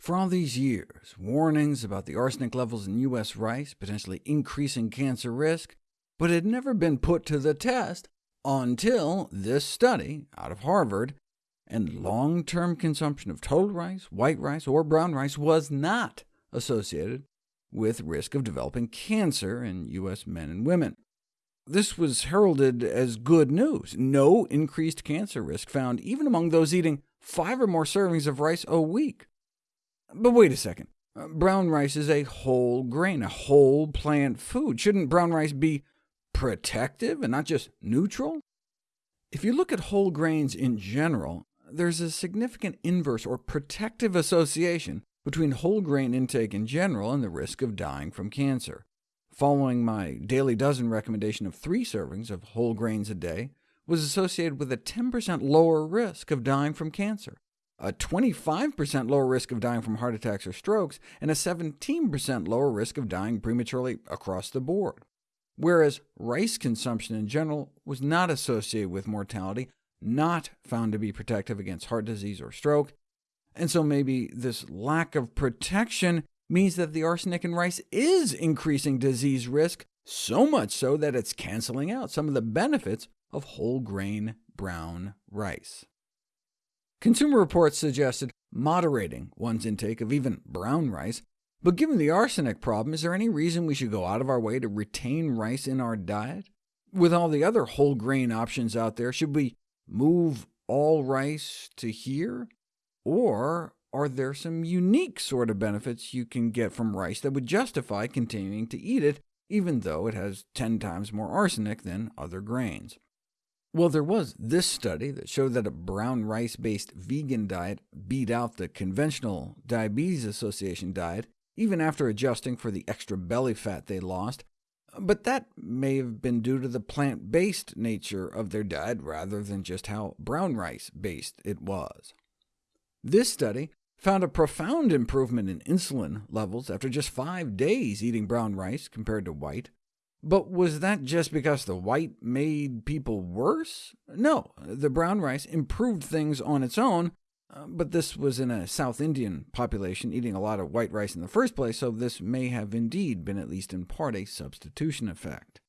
For all these years, warnings about the arsenic levels in U.S. rice potentially increasing cancer risk, but had never been put to the test until this study out of Harvard, and long-term consumption of total rice, white rice, or brown rice was not associated with risk of developing cancer in U.S. men and women. This was heralded as good news. No increased cancer risk found even among those eating five or more servings of rice a week. But wait a second. Uh, brown rice is a whole grain, a whole plant food. Shouldn't brown rice be protective and not just neutral? If you look at whole grains in general, there's a significant inverse or protective association between whole grain intake in general and the risk of dying from cancer. Following my daily dozen recommendation of three servings of whole grains a day was associated with a 10% lower risk of dying from cancer a 25% lower risk of dying from heart attacks or strokes, and a 17% lower risk of dying prematurely across the board, whereas rice consumption in general was not associated with mortality, not found to be protective against heart disease or stroke, and so maybe this lack of protection means that the arsenic in rice is increasing disease risk, so much so that it's canceling out some of the benefits of whole grain brown rice. Consumer Reports suggested moderating one's intake of even brown rice, but given the arsenic problem, is there any reason we should go out of our way to retain rice in our diet? With all the other whole grain options out there, should we move all rice to here? Or are there some unique sort of benefits you can get from rice that would justify continuing to eat it, even though it has 10 times more arsenic than other grains? Well, there was this study that showed that a brown rice-based vegan diet beat out the conventional Diabetes Association diet, even after adjusting for the extra belly fat they lost, but that may have been due to the plant-based nature of their diet rather than just how brown rice-based it was. This study found a profound improvement in insulin levels after just five days eating brown rice compared to white. But was that just because the white made people worse? No, the brown rice improved things on its own, uh, but this was in a South Indian population eating a lot of white rice in the first place, so this may have indeed been at least in part a substitution effect.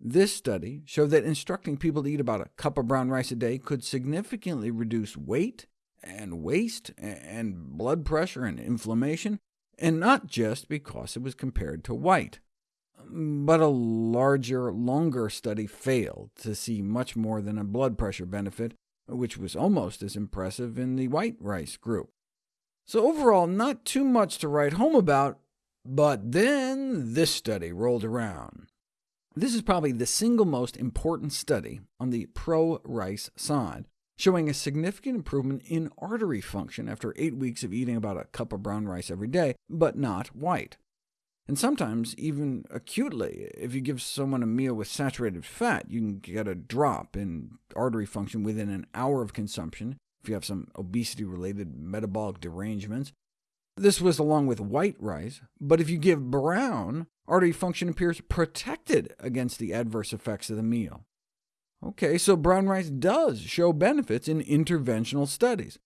This study showed that instructing people to eat about a cup of brown rice a day could significantly reduce weight and waist and blood pressure and inflammation, and not just because it was compared to white but a larger, longer study failed to see much more than a blood pressure benefit, which was almost as impressive in the white rice group. So overall, not too much to write home about, but then this study rolled around. This is probably the single most important study on the pro-rice side, showing a significant improvement in artery function after eight weeks of eating about a cup of brown rice every day, but not white and sometimes even acutely. If you give someone a meal with saturated fat, you can get a drop in artery function within an hour of consumption, if you have some obesity-related metabolic derangements. This was along with white rice, but if you give brown, artery function appears protected against the adverse effects of the meal. OK, so brown rice does show benefits in interventional studies.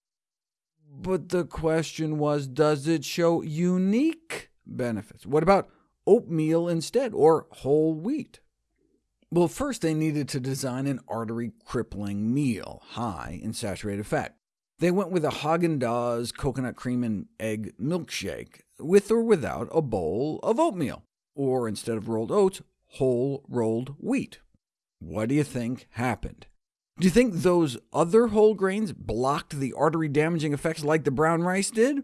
But the question was, does it show unique benefits. What about oatmeal instead, or whole wheat? Well, first they needed to design an artery-crippling meal, high in saturated fat. They went with a Haagen-Dazs coconut cream and egg milkshake, with or without a bowl of oatmeal, or instead of rolled oats, whole rolled wheat. What do you think happened? Do you think those other whole grains blocked the artery-damaging effects like the brown rice did?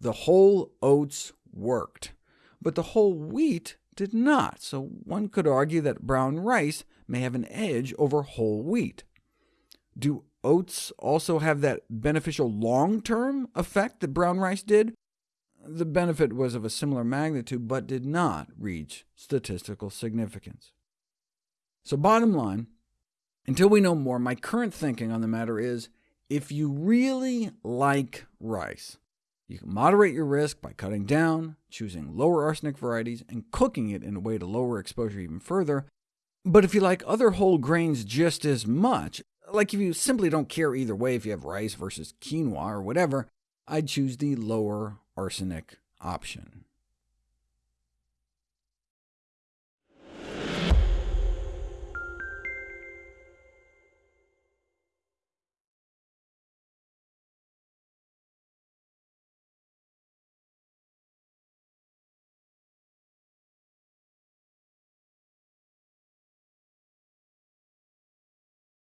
The whole oats worked, but the whole wheat did not, so one could argue that brown rice may have an edge over whole wheat. Do oats also have that beneficial long-term effect that brown rice did? The benefit was of a similar magnitude, but did not reach statistical significance. So bottom line, until we know more, my current thinking on the matter is, if you really like rice, you can moderate your risk by cutting down, choosing lower arsenic varieties, and cooking it in a way to lower exposure even further. But if you like other whole grains just as much, like if you simply don't care either way if you have rice versus quinoa or whatever, I'd choose the lower arsenic option.